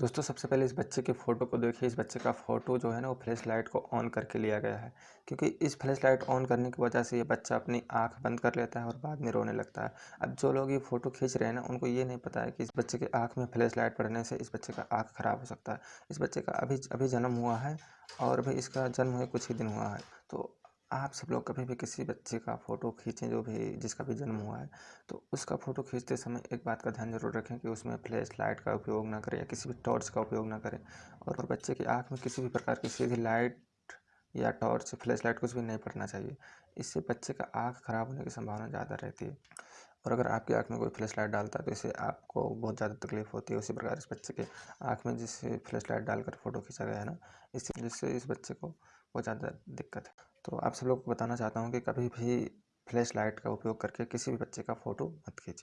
दोस्तों, सबसे पहले इस बच्चे के फ़ोटो को देखिए। इस बच्चे का फ़ोटो जो है ना, वो फ्लैश लाइट को ऑन करके लिया गया है। क्योंकि इस फ्लैश लाइट ऑन करने की वजह से ये बच्चा अपनी आँख बंद कर लेता है और बाद में रोने लगता है। अब जो लोग ये फ़ोटो खींच रहे हैं ना, उनको ये नहीं पता है कि इस बच्चे के आँख में फ्लैश लाइट पड़ने से इस बच्चे का आँख ख़राब हो सकता है। इस बच्चे का अभी अभी जन्म हुआ है और भी इसका जन्म हुए कुछ ही दिन हुआ है। तो आप सब लोग कभी भी किसी बच्चे का फ़ोटो खींचें, जो भी जिसका भी जन्म हुआ है तो उसका फ़ोटो खींचते समय एक बात का ध्यान ज़रूर रखें कि उसमें फ्लैश लाइट का उपयोग ना करें या किसी भी टॉर्च का उपयोग ना करें और बच्चे की आँख में किसी भी प्रकार की सीधी लाइट या टॉर्च फ्लैश लाइट कुछ भी नहीं पड़ना चाहिए। इससे बच्चे का आँख ख़राब होने की संभावना ज़्यादा रहती है। और अगर आपकी आँख में कोई फ्लैश लाइट डालता है तो इससे आपको बहुत ज़्यादा तकलीफ़ होती है। उसी प्रकार इस बच्चे के आँख में जिससे फ्लैश लाइट डालकर फ़ोटो खींचा गया है ना इससे जिससे इस बच्चे को बहुत ज़्यादा दिक्कत है। तो आप सब लोग को बताना चाहता हूँ कि कभी भी फ्लैश लाइट का उपयोग करके किसी भी बच्चे का फ़ोटो मत खींचिए।